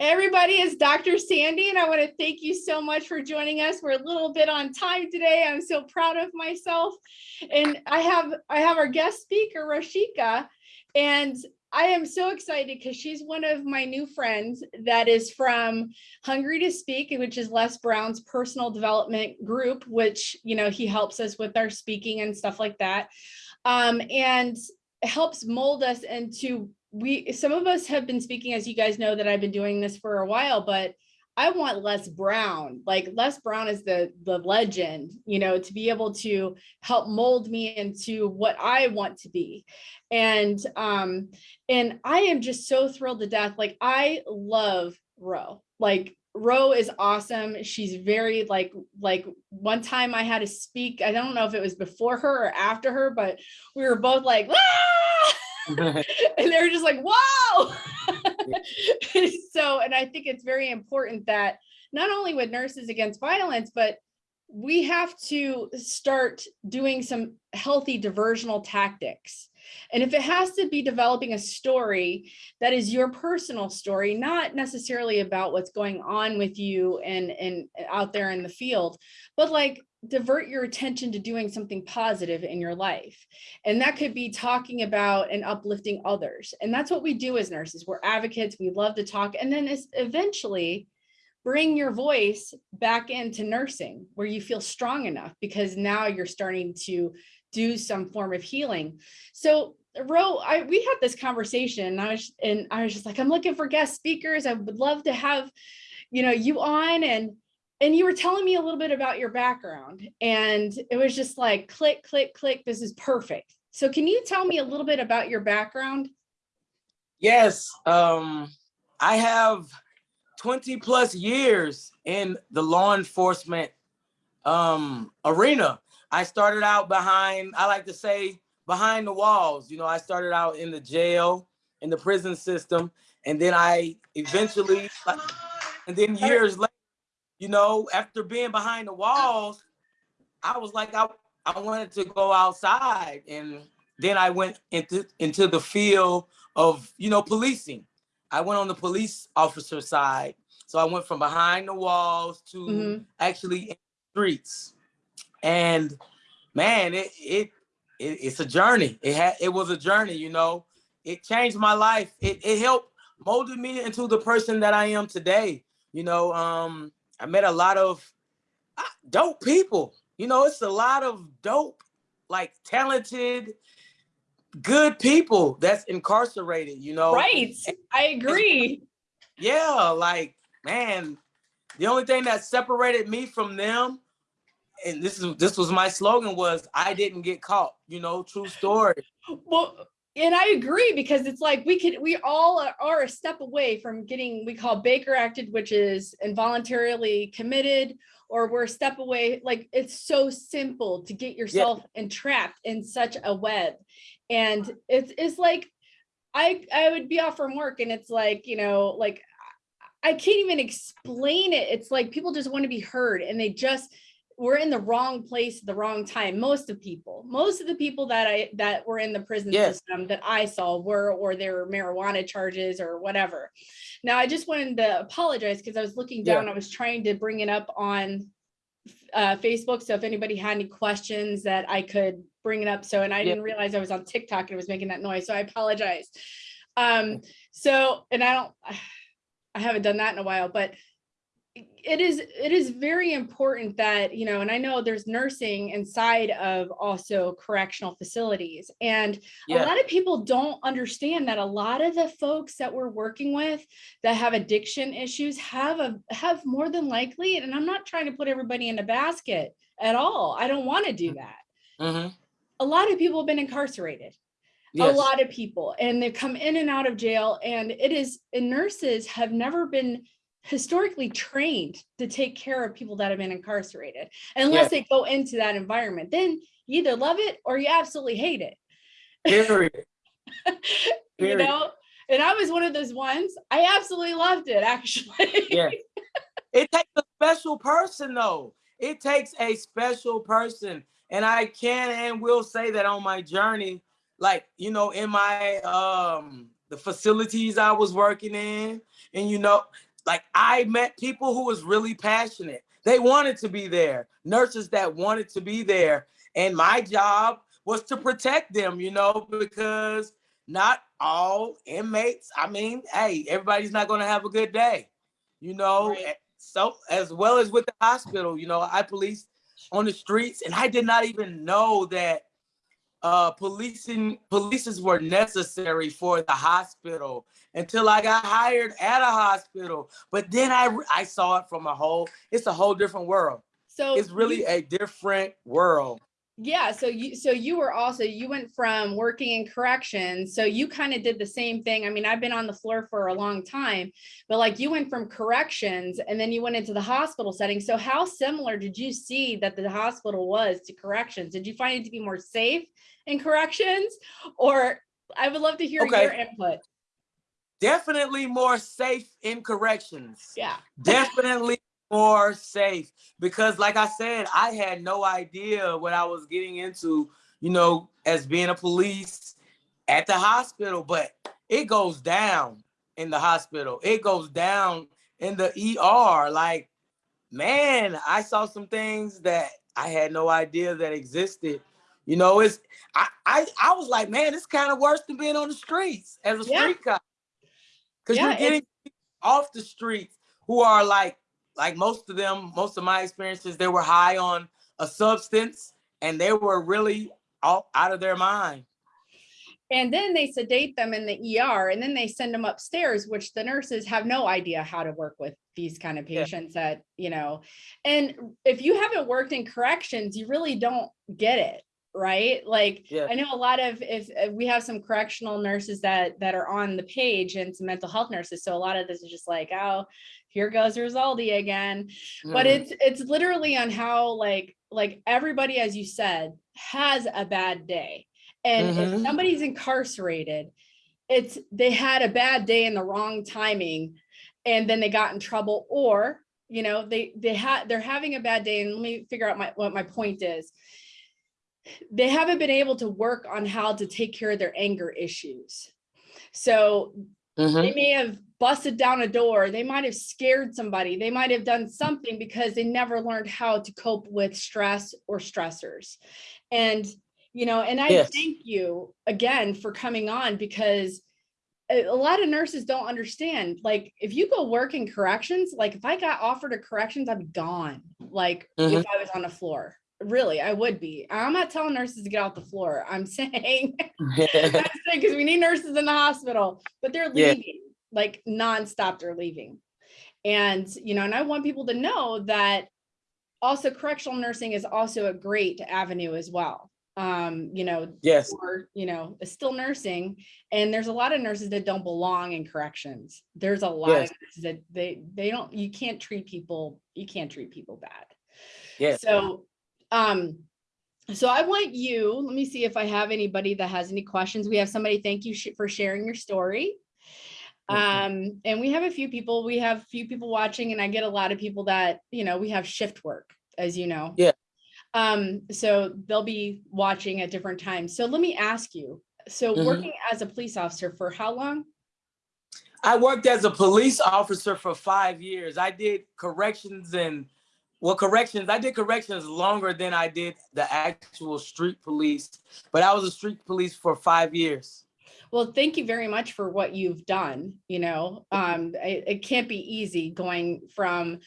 everybody, it's Dr. Sandy, and I want to thank you so much for joining us. We're a little bit on time today. I'm so proud of myself. And I have I have our guest speaker, Rashika, and I am so excited because she's one of my new friends that is from Hungry to Speak, which is Les Brown's personal development group, which, you know, he helps us with our speaking and stuff like that. Um, and helps mold us into we some of us have been speaking as you guys know that I've been doing this for a while but I want Les Brown like Les Brown is the the legend you know to be able to help mold me into what I want to be and um and I am just so thrilled to death like I love Ro like Ro is awesome. She's very like like one time I had to speak. I don't know if it was before her or after her, but we were both like, ah! and they were just like, whoa. so, and I think it's very important that not only with Nurses Against Violence, but we have to start doing some healthy diversional tactics. And if it has to be developing a story that is your personal story, not necessarily about what's going on with you and, and out there in the field, but like divert your attention to doing something positive in your life. And that could be talking about and uplifting others. And that's what we do as nurses. We're advocates. We love to talk. And then eventually bring your voice back into nursing where you feel strong enough because now you're starting to do some form of healing. So Ro, I we had this conversation and I was and I was just like, I'm looking for guest speakers. I would love to have, you know, you on and and you were telling me a little bit about your background and it was just like click, click, click, this is perfect. So can you tell me a little bit about your background? Yes, um, I have 20 plus years in the law enforcement um, arena. I started out behind, I like to say, behind the walls. You know, I started out in the jail, in the prison system, and then I eventually, and then years later, you know, after being behind the walls, I was like, I, I wanted to go outside. And then I went into, into the field of, you know, policing. I went on the police officer side. So I went from behind the walls to mm -hmm. actually in the streets. And man, it, it, it it's a journey. It had it was a journey, you know. It changed my life. It it helped molded me into the person that I am today. You know, um, I met a lot of uh, dope people. You know, it's a lot of dope, like talented, good people that's incarcerated, you know. Right. I agree. Yeah, like, man, the only thing that separated me from them, and this is this was my slogan was I didn't get caught, you know, true story. Well, and I agree because it's like we could we all are a step away from getting we call Baker acted, which is involuntarily committed, or we're a step away. Like it's so simple to get yourself yeah. entrapped in such a web, and it's it's like I I would be off from work and it's like you know like I can't even explain it. It's like people just want to be heard and they just we're in the wrong place at the wrong time. Most of people, most of the people that I that were in the prison yes. system that I saw were or there were marijuana charges or whatever. Now I just wanted to apologize because I was looking down. Yeah. I was trying to bring it up on uh, Facebook. So if anybody had any questions that I could bring it up. So and I yeah. didn't realize I was on TikTok and it was making that noise. So I apologize. Um, so and I don't I haven't done that in a while, but it is it is very important that you know and i know there's nursing inside of also correctional facilities and yeah. a lot of people don't understand that a lot of the folks that we're working with that have addiction issues have a have more than likely and i'm not trying to put everybody in a basket at all i don't want to do that mm -hmm. a lot of people have been incarcerated Yes. a lot of people and they come in and out of jail and it is and nurses have never been historically trained to take care of people that have been incarcerated unless yeah. they go into that environment then you either love it or you absolutely hate it. Period. you know? And i was one of those ones. I absolutely loved it actually. Yeah it takes a special person though. It takes a special person. And i can and will say that on my journey like you know in my um the facilities i was working in and you know like I met people who was really passionate. They wanted to be there, nurses that wanted to be there. And my job was to protect them, you know, because not all inmates, I mean, hey, everybody's not going to have a good day, you know. Right. Eh, so, as well as with the hospital, you know, I policed on the streets and I did not even know that uh policing polices were necessary for the hospital until I got hired at a hospital. But then I I saw it from a whole, it's a whole different world. So It's really you- a different world. Yeah. So you so you were also you went from working in corrections. So you kind of did the same thing. I mean, I've been on the floor for a long time, but like you went from corrections and then you went into the hospital setting. So how similar did you see that the hospital was to corrections? Did you find it to be more safe in corrections, or I would love to hear Okay. your input. Definitely more safe in corrections. Yeah. definitely more safe. Because like i said i had no idea what i was getting into you know as being a police at the hospital but it goes down in the hospital. It goes down in the er like man i saw some things that i had no idea that existed. You know it's i i, I was like man it's kind of worse than being on the streets as a Yeah. street cop. Because Yeah, you're getting off the streets who are like like most of them most of my experiences they were high on a substance and they were really all out of their mind And then they sedate them in the ER and then they send them upstairs, which the nurses have no idea how to work with these kind of Yeah. patients that, you know, and if you haven't worked in corrections, you really don't get it, right? Like, Yeah. I know a lot of, if uh, we have some correctional nurses that, that are on the page and some mental health nurses. So a lot of this is just like, oh, here goes Rosaldi again but Mm. it's it's literally on how like like everybody as you said has a bad day and if Mhm. somebody's incarcerated it's they had a bad day in the wrong timing and then they got in trouble or you know they they had they're having a bad day and let me figure out my what my point is they haven't been able to work on how to take care of their anger issues so Mhm. they may have busted down a door. They might have scared somebody. They might have done something because they never learned how to cope with stress or stressors. And you know and i Yes. thank you again for coming on because a, lot of nurses don't understand. Like if you go work in corrections like if i got offered a corrections i'd be gone like Mhm. if i was on the floor. Really i would be. I'm not telling nurses to get off the floor. I'm saying because we need nurses in the hospital, but they're Yeah. Like nonstop. They're leaving. And, you know, and I want people to know that also correctional nursing is also a great avenue as well. Um, you know, yes or, you know, still nursing. And there's a lot of nurses that don't belong in corrections. There's a lot Yes. of nurses that they, they don't, you can't treat people, you can't treat people bad. yes So, um, so I want you, let me see if I have anybody that has any questions. We have somebody, thank you sh- for sharing your story. Um, and we have a few people, we have few people watching and I get a lot of people that, you know, we have shift work, as you know. Yeah. Um, so they'll be watching at different times. So let me ask you, so Mhm. working as a police officer for how long? i worked as a police officer for five years i did corrections and well corrections i did corrections longer than i did the actual street police but i was a street police for five years Well, thank you very much for what you've done, you know, um, it, it can't be easy going from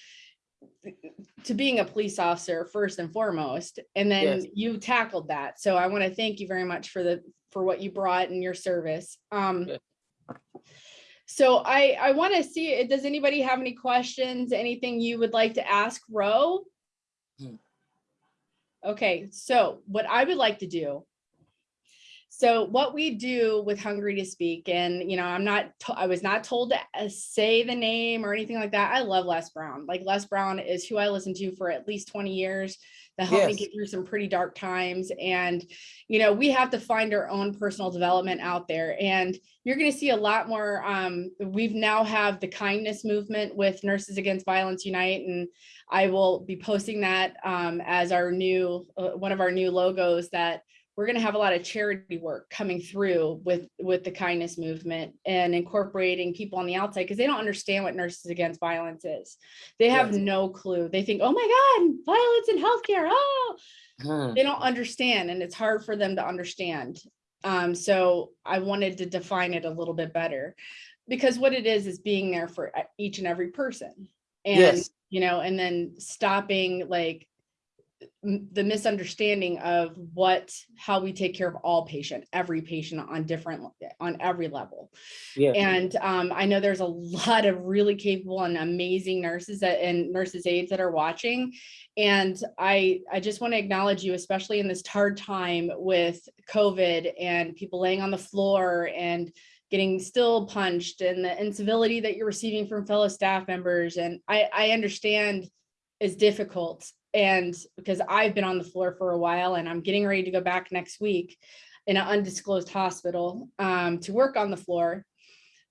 to being a police officer first and foremost, and then Yes. you tackled that. So I want to thank you very much for the, for what you brought in your service. Um, Yeah. so I, I want to see, does anybody have any questions, anything you would like to ask Ro? Hmm. Okay, so what I would like to do so what we do with Hungry to Speak, and you know, I'm not, I was not told to uh, say the name or anything like that. I love Les Brown. Like Les Brown is who I listened to for at least 20 years that helped me get through some pretty dark times. And, you know, we have to find our own personal development out there. And you're going to see a lot more. Um, we've now have the kindness movement with Nurses Against Violence Unite, and I will be posting that um, as our new, uh, one of our new logos that we're going to have a lot of charity work coming through with with the kindness movement and incorporating people on the outside because they don't understand what nurses against violence is they have Yes. no clue they think oh my god violence in healthcare oh Hmm. they don't understand and it's hard for them to understand um so i wanted to define it a little bit better because what it is is being there for e- each and every person and Yes. you know and then stopping like the misunderstanding of what how we take care of all patient every patient on different on every level Yeah. and um, I know there's a lot of really capable and amazing nurses that and nurses aides that are watching. And I I just want to acknowledge you, especially in this hard time with COVID and people laying on the floor and getting still punched and the incivility that you're receiving from fellow staff members. And I, I understand is difficult. And because I've been on the floor for a while and I'm getting ready to go back next week in an undisclosed hospital um, to work on the floor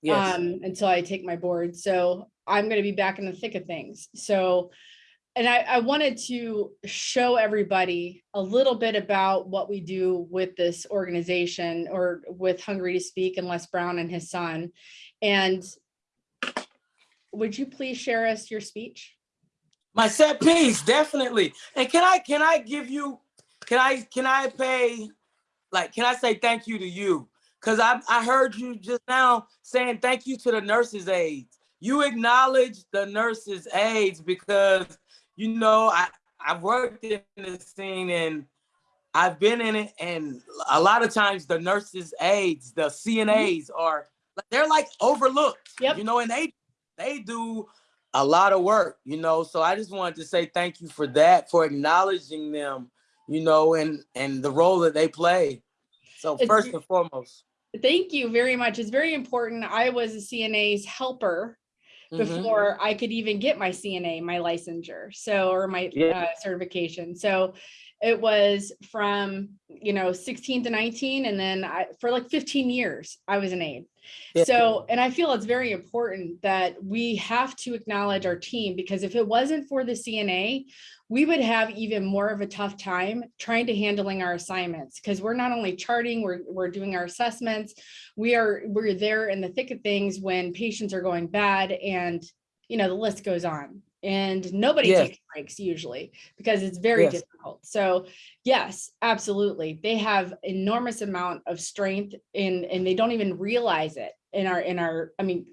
Yes. um, until I take my board. So I'm going to be back in the thick of things. So, and I, I wanted to show everybody a little bit about what we do with this organization or with Hungry to Speak and Les Brown and his son. And would you please share us your speech? My set piece, definitely. And can I can I give you can I can I pay like can I say thank you to you? Cause I I heard you just now saying thank you to the nurses aides. You acknowledge the nurses aides because you know I I've worked in the scene and I've been in it and a lot of times the nurses aides, the mm-hmm. CNAs are they're like overlooked. Yep. You know, and they they do a lot of work, you know. So I just wanted to say thank you for that, for acknowledging them, you know, and and the role that they play. So It's- first and foremost, Thank you very much. It's very important. I was a CNA's helper Mhm. before I could even get my CNA, my licensure, so, or my Yeah. uh, certification. So it was from, you know, 16 to 19, and then I, for like 15 years, I was an aide. So, and I feel it's very important that we have to acknowledge our team because if it wasn't for the CNA, we would have even more of a tough time trying to handling our assignments because we're not only charting, we're, we're doing our assessments. We are, we're there in the thick of things when patients are going bad and, you know, the list goes on. And nobody Yes. takes breaks usually because it's very Yes. difficult. So yes, absolutely. They have enormous amount of strength in, and they don't even realize it in our, in our, I mean,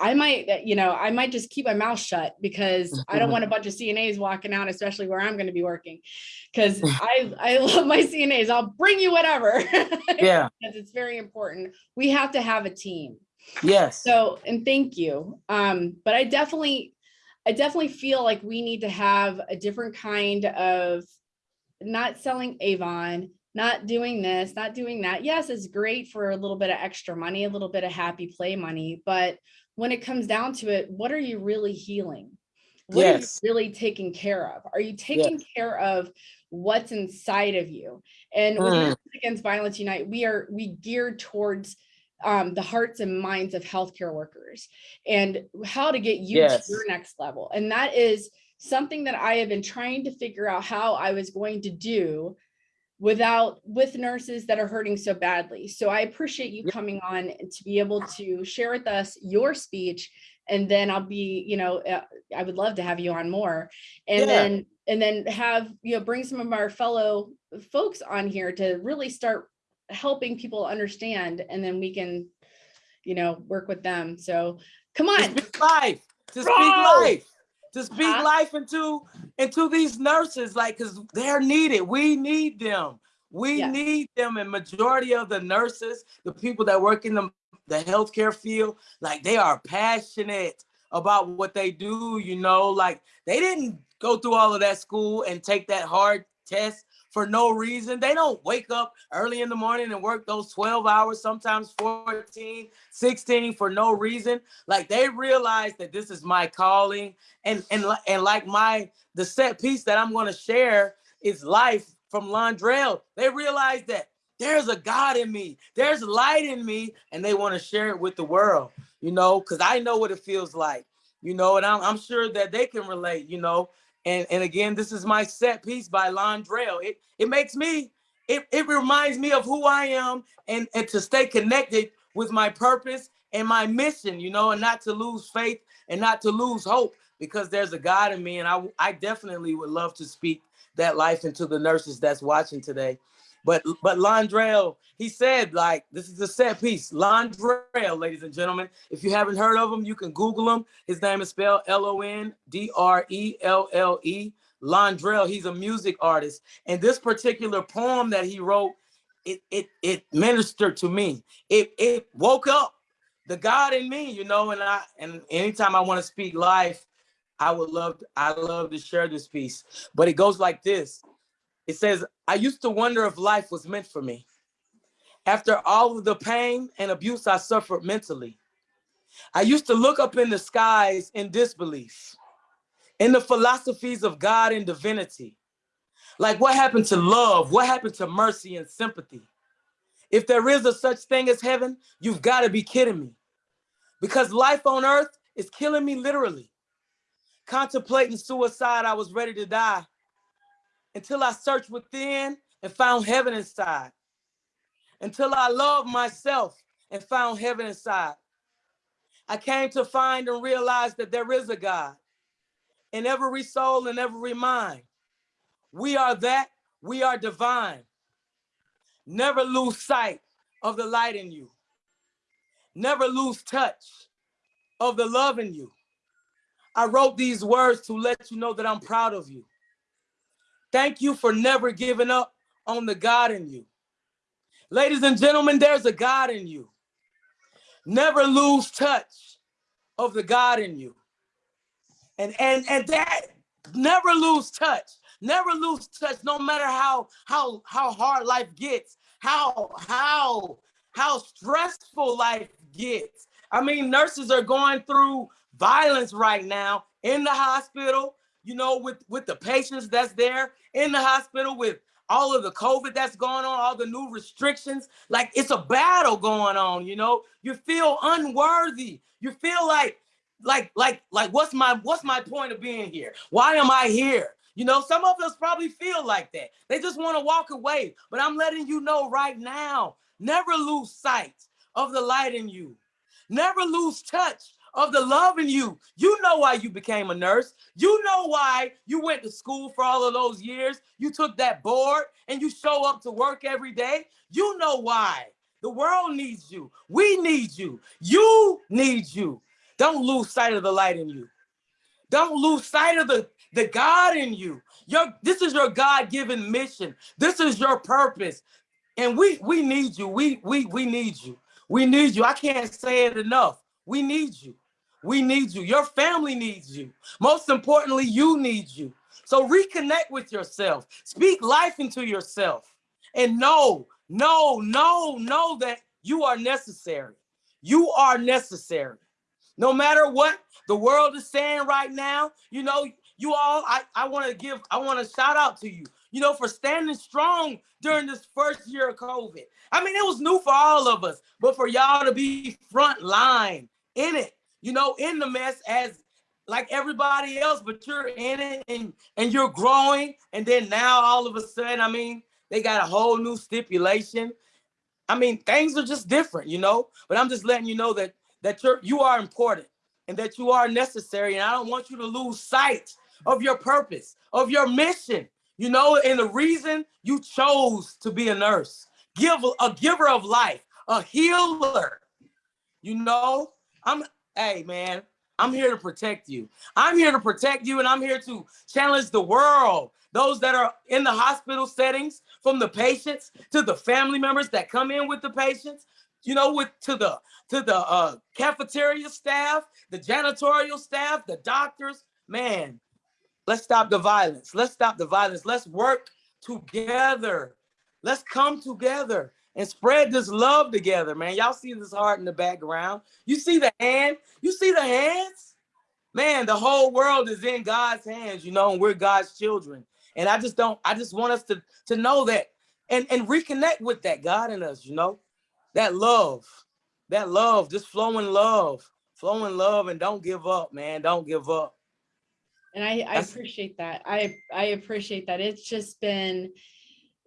I might, uh, you know, I might just keep my mouth shut because I don't want a bunch of CNAs walking out, especially where I'm going to be working. Cause I, I love my CNAs. I'll bring you whatever. yeah, Because it's very important. We have to have a team. Yes, So, and thank you. Um, but I definitely, I definitely feel like we need to have a different kind of not selling Avon, not doing this, not doing that. Yes, it's great for a little bit of extra money, a little bit of happy play money, but when it comes down to it, what are you really healing? What Yes. are you really taking care of? Are you taking care of what's inside of you? And with Mm. Nurses Against Violence Unite, we are we geared towards um, the hearts and minds of healthcare workers and how to get you Yes. to your next level. And that is something that I have been trying to figure out how I was going to do without with nurses that are hurting so badly. So I appreciate you coming on to be able to share with us your speech and then I'll be, you know, uh, I would love to have you on more. And Yeah. then and then have, you know, bring some of our fellow folks on here to really start helping people understand and then we can, you know, work with them. So come to on. speak life, to speak life, to speak Uh-huh. life into into these nurses, like because they're needed. We need them. We Yes. need them, and majority of the nurses, the people that work in the the healthcare field, like they are passionate about what they do. You know, like they didn't go through all of that school and take that hard test for no reason. They don't wake up early in the morning and work those 12 hours, sometimes 14, 16 for no reason. Like they realize that this is my calling. And and, and like my the set piece that I'm gonna share is life from Londrelle. They realize that there's a God in me, there's light in me, and they want to share it with the world, you know, because I know what it feels like, you know, and I'm, I'm sure that they can relate, you know. And and again, this is my set piece by Londrelle. It it makes me it, it reminds me of who I am and, and to stay connected with my purpose and my mission, you know, and not to lose faith and not to lose hope because there's a God in me. And I, I definitely would love to speak that life into the nurses that's watching today. But but Londrelle, he said like this is a set piece. Londrelle, ladies and gentlemen. If you haven't heard of him, you can Google him. His name is spelled L-O-N-D-R-E-L-L-E. Londrelle, he's a music artist. And this particular poem that he wrote, it it it ministered to me. It it woke up the God in me, you know, and I and anytime I want to speak life, I would love I love to share this piece. But it goes like this. It says, I used to wonder if life was meant for me. After all of the pain and abuse I suffered mentally, I used to look up in the skies in disbelief, in the philosophies of God and divinity. Like what happened to love? What happened to mercy and sympathy? If there is a such thing as heaven, you've got to be kidding me. Because life on earth is killing me literally. Contemplating suicide, I was ready to die until I searched within and found heaven inside. Until I loved myself and found heaven inside. I came to find and realize that there is a God in every soul and every mind. We are that, we are divine. Never lose sight of the light in you. Never lose touch of the love in you. I wrote these words to let you know that I'm proud of you. Thank you for never giving up on the God in you. Ladies and gentlemen, there's a God in you. Never lose touch of the God in you. And and and that never lose touch. Never lose touch no matter how how how hard life gets. How how how stressful life gets. I mean, nurses are going through violence right now in the hospital, you know, with, with the patients that's there in the hospital, with all of the COVID that's going on, all the new restrictions. Like it's a battle going on, you know. You feel unworthy. You feel like, like, like, like, what's my what's my point of being here? Why am I here? You know, some of us probably feel like that. They just want to walk away. But I'm letting you know right now, never lose sight of the light in you. Never lose touch of the love in you. You know why you became a nurse. You know why you went to school for all of those years. You took that board and you show up to work every day. You know why. The world needs you. We need you. You need you. Don't lose sight of the light in you. Don't lose sight of the, the God in you. Your, this is your God-given mission. This is your purpose. And we we need you. We we we need you. We need you. I can't say it enough. We need you. We need you. Your family needs you. Most importantly, you need you. So reconnect with yourself. Speak life into yourself. And know, know, know, know that you are necessary. You are necessary. No matter what the world is saying right now, you know, you all, I, I want to give, I want to shout out to you, you know, for standing strong during this first year of COVID. I mean, it was new for all of us, but for y'all to be front line in it, you know, in the mess as like everybody else, but you're in it and, and you're growing. And then now all of a sudden, I mean, they got a whole new stipulation. I mean, things are just different, you know, but I'm just letting you know that that you're you are important and that you are necessary. And I don't want you to lose sight of your purpose, of your mission, you know, and the reason you chose to be a nurse, give a giver of life, a healer. You know, I'm hey man, I'm here to protect you. I'm here to protect you and I'm here to challenge the world. Those that are in the hospital settings, from the patients to the family members that come in with the patients, you know, with to the to the uh, cafeteria staff, the janitorial staff, the doctors. Man, let's stop the violence. Let's stop the violence. Let's work together. Let's come together and spread this love together, man. Y'all see this heart in the background. You see the hand? You see the hands? Man, the whole world is in God's hands, you know, and we're God's children. And I just don't, I just want us to, to know that and, and reconnect with that God in us, you know, that love, that love, just flowing love, flowing love and don't give up, man. Don't give up. And I, I appreciate that. I, I appreciate that. It's just been,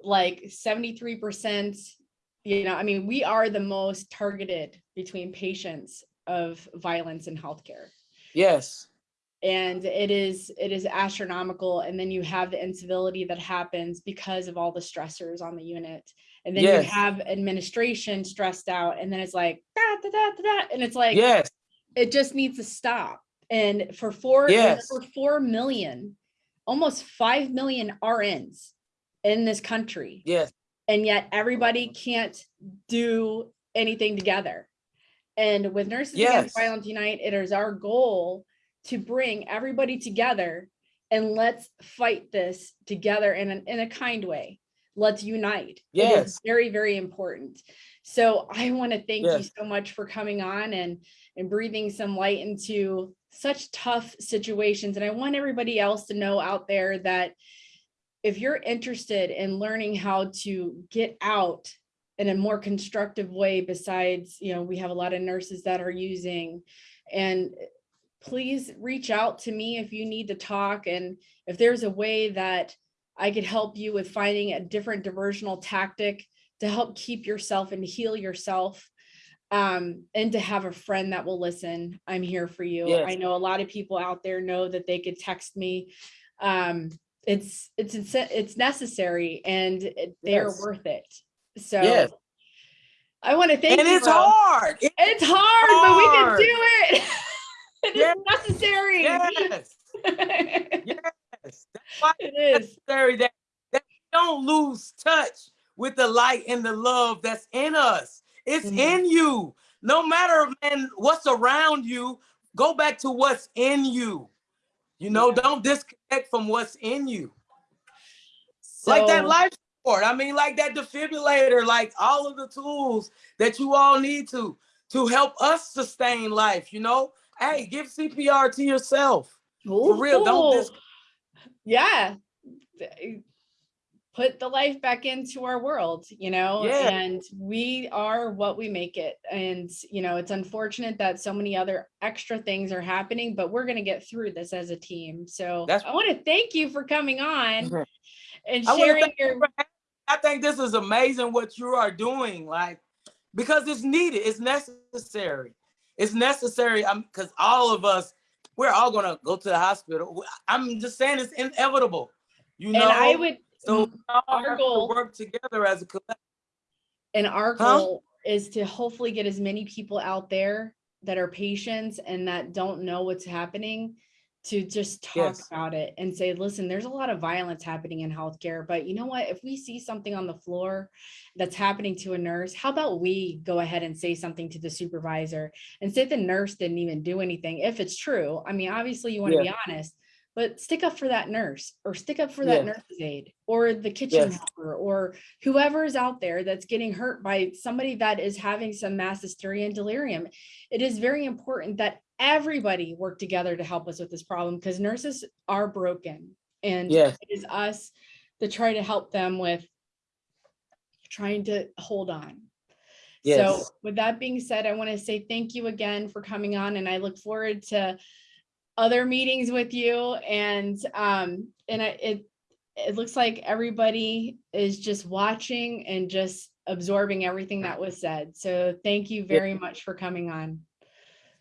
like seventy-three percent, you know, I mean, we are the most targeted between patients of violence in healthcare. Yes. And it is, it is astronomical. And then you have the incivility that happens because of all the stressors on the unit. And then you have administration stressed out and then it's like, da, da, da, da, da, and it's like, Yes. it just needs to stop. And for four, Yes. for four million, almost five million RNs in this country, Yes. And yet everybody can't do anything together. And with Nurses Against Violence Unite, it is our goal to bring everybody together and let's fight this together in, an, in a kind way. Let's unite. It is Yes. very, very important. So I want to thank you so much for coming on and, and breathing some light into such tough situations. And I want everybody else to know out there that if you're interested in learning how to get out in a more constructive way besides, you know, we have a lot of nurses that are using and please reach out to me if you need to talk and if there's a way that I could help you with finding a different diversional tactic to help keep yourself and heal yourself um, and to have a friend that will listen, I'm here for you. Yes. I know a lot of people out there know that they could text me. Um, it's, it's, it's, it's necessary and they are Yes. worth it. So Yes. I want to thank And you. it's hard. It- It's hard, but we can do it. It is Yes. necessary. Yes. Yes. That's why It is. necessary that, that we don't lose touch with the light and the love that's in us. It's Mhm. in you. No matter man what's around you, go back to what's in you. You know, Yeah. don't disconnect from what's in you. like that life support. I mean, like that defibrillator, like all of the tools that you all need to to help us sustain life. You know, hey, give CPR to yourself. For real, don't dis- Ooh. Yeah. Put the life back into our world, you know, Yeah. and we are what we make it. And, you know, it's unfortunate that so many other extra things are happening, but we're going to get through this as a team. So That's- I want to thank you for coming on and sharing you your I think this is amazing what you are doing, like because it's needed, it's necessary. It's necessary. Um, I'm because all of us, we're all gonna go to the hospital. I'm just saying it's inevitable. You know, and I would so mm-hmm. our goal- to work together as a collective. And our Huh? goal is to hopefully get as many people out there that are patients and that don't know what's happening to just talk Yes. about it and say, listen, there's a lot of violence happening in healthcare, but you know what? If we see something on the floor that's happening to a nurse, how about we go ahead and say something to the supervisor and say the nurse didn't even do anything, if it's true. I mean, obviously you want to be honest, but stick up for that nurse or stick up for that nurse's aide or the kitchen Yes. helper or whoever is out there that's getting hurt by somebody that is having some mass hysteria and delirium. It is very important that everybody work together to help us with this problem because nurses are broken and Yes. it is us to try to help them with trying to hold on. So with that being said, I want to say thank you again for coming on and I look forward to other meetings with you and um and I, it it looks like everybody is just watching and just absorbing everything that was said. So thank you very much for coming on.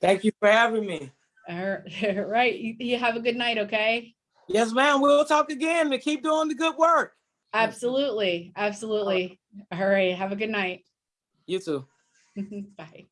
Thank you for having me. All right, you, you have a good night, okay? Yes, ma'am. We'll talk again and keep doing the good work. Absolutely, absolutely. All right, have a good night. You too. Bye.